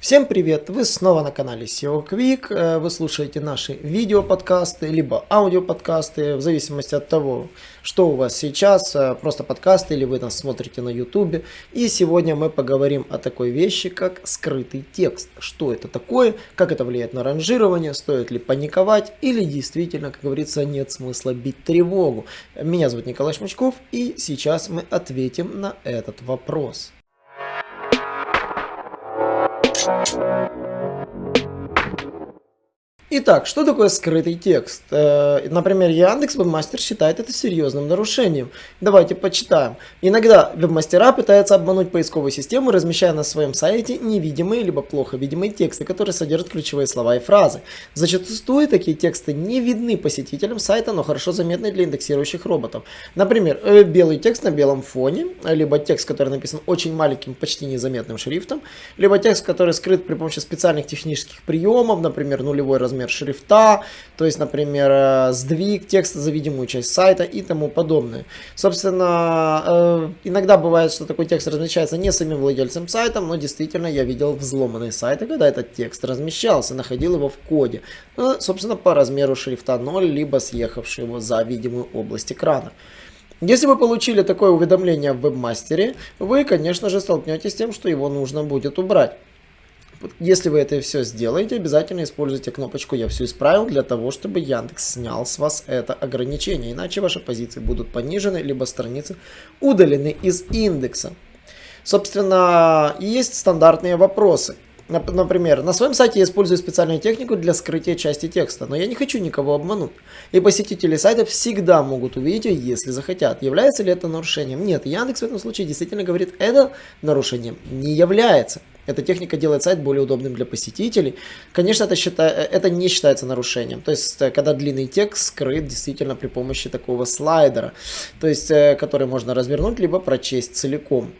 Всем привет! Вы снова на канале SEO Quick. Э, вы слушаете наши видео-подкасты, либо аудио-подкасты, в зависимости от того, что у вас сейчас, э, просто подкасты, или вы нас смотрите на YouTube. И сегодня мы поговорим о такой вещи, как скрытый текст. Что это такое, как это влияет на ранжирование, стоит ли паниковать, или действительно, как говорится, нет смысла бить тревогу. Меня зовут Николай Шмачков, и сейчас мы ответим на этот вопрос. Thank you. Итак, что такое скрытый текст? Э, например, Яндекс Вебмастер считает это серьезным нарушением. Давайте почитаем. Иногда вебмастера пытаются обмануть поисковую систему, размещая на своем сайте невидимые либо плохо видимые тексты, которые содержат ключевые слова и фразы. Зачастую такие тексты не видны посетителям сайта, но хорошо заметны для индексирующих роботов. Например, э, белый текст на белом фоне, либо текст, который написан очень маленьким, почти незаметным шрифтом, либо текст, который скрыт при помощи специальных технических приемов, например, нулевой размер размер шрифта, то есть, например, э, сдвиг текста за видимую часть сайта и тому подобное. Собственно, э, иногда бывает, что такой текст размещается не самим владельцем сайта, но действительно я видел взломанные сайты, когда этот текст размещался, находил его в коде, ну, собственно, по размеру шрифта 0, либо съехавший его за видимую область экрана. Если вы получили такое уведомление в вебмастере, вы, конечно же, столкнетесь с тем, что его нужно будет убрать. Если вы это все сделаете, обязательно используйте кнопочку «Я все исправил» для того, чтобы Яндекс снял с вас это ограничение. Иначе ваши позиции будут понижены, либо страницы удалены из индекса. Собственно, есть стандартные вопросы. Например, на своем сайте я использую специальную технику для скрытия части текста, но я не хочу никого обмануть. И посетители сайта всегда могут увидеть ее, если захотят. Является ли это нарушением? Нет, Яндекс в этом случае действительно говорит, это нарушением не является. Эта техника делает сайт более удобным для посетителей. Конечно, это, считай, это не считается нарушением. То есть, э, когда длинный текст скрыт действительно при помощи такого слайдера, то есть, э, который можно развернуть, либо прочесть целиком.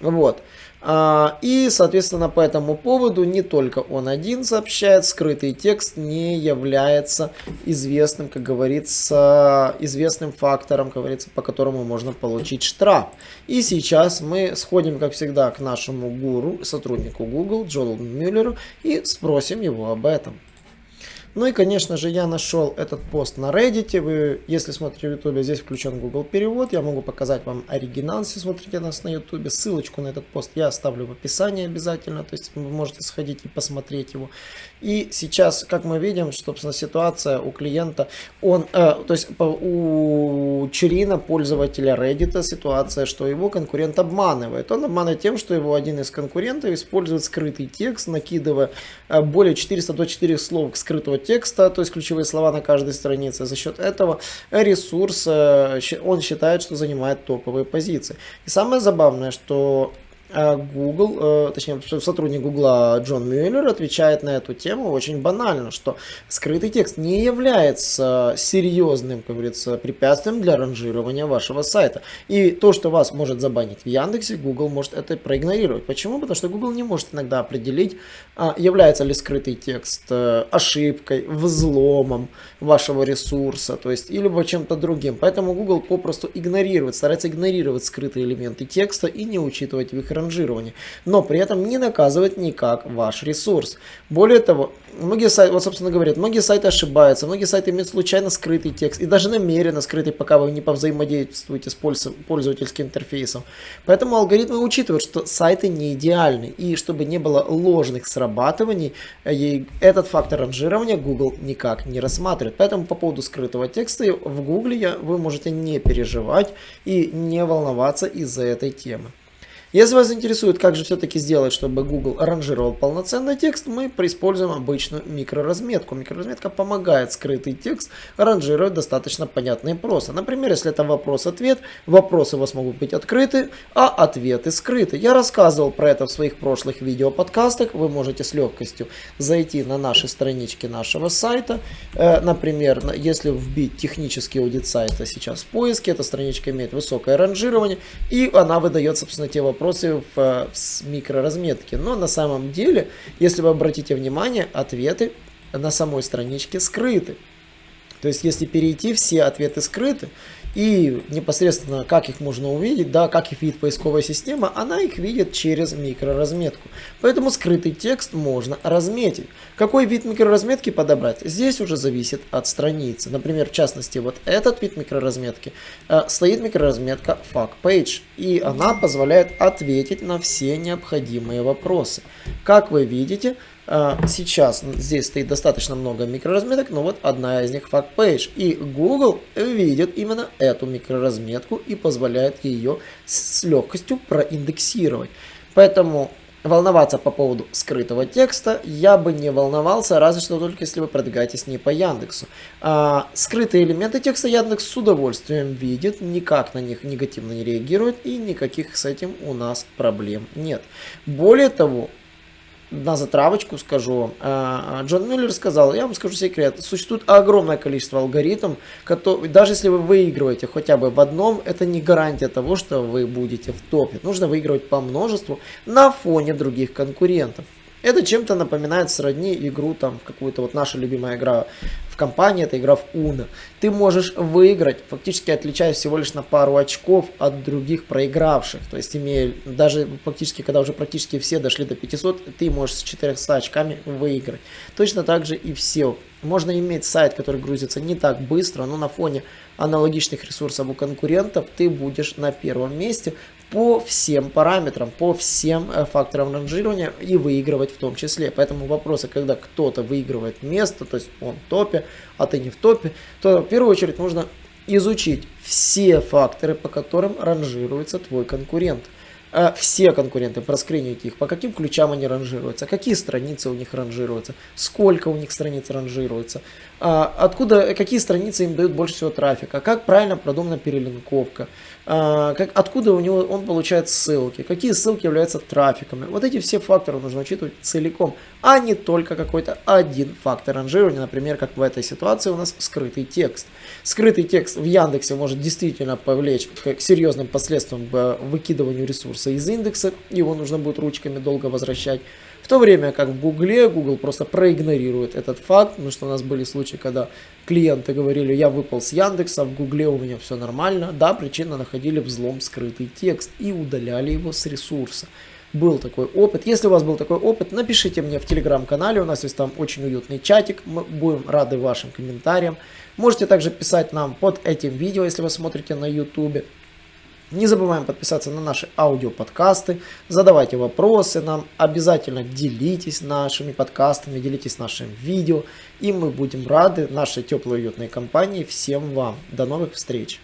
Вот. А, и, соответственно, по этому поводу не только он один сообщает, скрытый текст не является известным, как говорится, известным фактором, как говорится, по которому можно получить штраф. И сейчас мы сходим, как всегда, к нашему гуру, сотруднику Google, Джону Мюллеру, и спросим его об этом. Ну и, конечно же, я нашел этот пост на Reddit. Вы, если смотрите в YouTube, здесь включен Google перевод. Я могу показать вам оригинал, если смотрите нас на YouTube. Ссылочку на этот пост я оставлю в описании обязательно. То есть вы можете сходить и посмотреть его. И сейчас, как мы видим, собственно, ситуация у клиента, он, э, то есть у Черина, пользователя Reddit, ситуация, что его конкурент обманывает. Он обманывает тем, что его один из конкурентов использует скрытый текст, накидывая э, более 424 слов скрытого текста, то есть ключевые слова на каждой странице. За счет этого ресурс, э, он считает, что занимает топовые позиции. И самое забавное, что Google, э, точнее сотрудник Google Джон Мюллер отвечает на эту тему очень банально, что скрытый текст не является серьезным, как говорится, препятствием для ранжирования вашего сайта. И то, что вас может забанить в Яндексе, Google может это проигнорировать. Почему? Потому что Google не может иногда определить, а, является ли скрытый текст э, ошибкой, взломом вашего ресурса, то есть или чем-то другим. Поэтому Google попросту игнорирует, старается игнорировать скрытые элементы текста и не учитывать в их ранжирования, но при этом не наказывает никак ваш ресурс. Более того, многие сайты, вот собственно говорят, многие сайты ошибаются, многие сайты имеют случайно скрытый текст и даже намеренно скрытый, пока вы не повзаимодействуете с пользовательским интерфейсом. Поэтому алгоритмы учитывают, что сайты не идеальны и чтобы не было ложных срабатываний, э, этот фактор ранжирования Google никак не рассматривает. Поэтому по поводу скрытого текста в Google вы можете не переживать и не волноваться из-за этой темы. Если вас интересует, как же все-таки сделать, чтобы Google ранжировал полноценный текст, мы используем обычную микроразметку. Микроразметка помогает скрытый текст ранжировать достаточно понятно и просто. Например, если это вопрос-ответ, вопросы у вас могут быть открыты, а ответы скрыты. Я рассказывал про это в своих прошлых видео-подкастах. Вы можете с легкостью зайти на наши странички нашего сайта. Э, например, если вбить технический аудит сайта сейчас в поиске, эта страничка имеет высокое ранжирование, и она выдает, собственно, те вопросы, вопросы в, в микроразметке. Но на самом деле, если вы обратите внимание, ответы на самой страничке скрыты. То есть, если перейти, все ответы скрыты. И непосредственно, как их можно увидеть, да, как их видит поисковая система, она их видит через микроразметку. Поэтому скрытый текст можно разметить. Какой вид микроразметки подобрать? Здесь уже зависит от страницы. Например, в частности, вот этот вид микроразметки, э, стоит микроразметка FAQ Page, и она позволяет ответить на все необходимые вопросы. Как вы видите, сейчас здесь стоит достаточно много микроразметок, но вот одна из них Fact Page. И Google видит именно эту микроразметку и позволяет ее с легкостью проиндексировать. Поэтому волноваться по поводу скрытого текста я бы не волновался, разве что только если вы продвигаетесь не по Яндексу. А, скрытые элементы текста Яндекс с удовольствием видит, никак на них негативно не реагирует и никаких с этим у нас проблем нет. Более того, на затравочку скажу. А, а, Джон Мюллер сказал, я вам скажу секрет, существует огромное количество алгоритмов, которые, даже если вы выигрываете хотя бы в одном, это не гарантия того, что вы будете в топе. Нужно выигрывать по множеству на фоне других конкурентов. Это чем-то напоминает сродни игру, там, какую-то вот наша любимая игра в компании, это игра в Uno. Ты можешь выиграть, фактически отличаясь всего лишь на пару очков от других проигравших. То есть, имея, даже фактически, когда уже практически все дошли до 500, ты можешь с 400 очками выиграть. Точно так же и все. Можно иметь сайт, который грузится не так быстро, но на фоне аналогичных ресурсов у конкурентов ты будешь на первом месте, по всем параметрам, по всем э, факторам ранжирования и выигрывать в том числе. Поэтому вопросы, когда кто-то выигрывает место, то есть он в топе, а ты не в топе, то в первую очередь нужно изучить все факторы, по которым ранжируется твой конкурент. Э, все конкуренты, проскринить их, по каким ключам они ранжируются, какие страницы у них ранжируются, сколько у них страниц ранжируется, а, откуда, какие страницы им дают больше всего трафика, как правильно продумана перелинковка, а, как, откуда у него он получает ссылки, какие ссылки являются трафиками. Вот эти все факторы нужно учитывать целиком, а не только какой-то один фактор ранжирования, например, как в этой ситуации у нас скрытый текст. Скрытый текст в Яндексе может действительно повлечь к серьезным последствиям выкидыванию ресурса из индекса, его нужно будет ручками долго возвращать. В то время как в Гугле Google просто проигнорирует этот факт, потому что у нас были случаи, когда клиенты говорили, я выпал с Яндекса, в Гугле у меня все нормально. Да, причина находили взлом скрытый текст и удаляли его с ресурса. Был такой опыт. Если у вас был такой опыт, напишите мне в телеграм-канале, у нас есть там очень уютный чатик, мы будем рады вашим комментариям. Можете также писать нам под этим видео, если вы смотрите на YouTube. Не забываем подписаться на наши аудиоподкасты, задавайте вопросы нам, обязательно делитесь нашими подкастами, делитесь нашим видео, и мы будем рады нашей теплой уютной компании всем вам. До новых встреч!